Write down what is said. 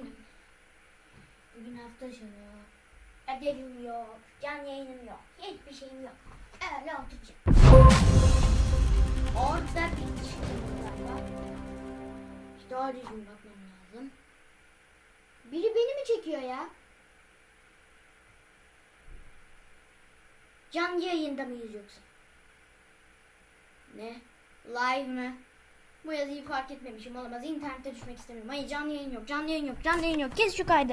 bugün bugün hafta sonu. Ödevim yok, canlı yayınım yok, hiçbir şeyim yok. Öyle oturacağım. Orada bir çıktım galiba. İşte doğru düzgün bakmam lazım. Biri beni mi çekiyor ya? Canlı yayında mıyız yoksa? Ne? Live mı? Bu yazıyı fark etmemişim olamaz. İnternete düşmek istemiyorum. Hayır canlı yayın yok. Canlı yayın yok. Canlı yayın yok. Kes şu kaydı.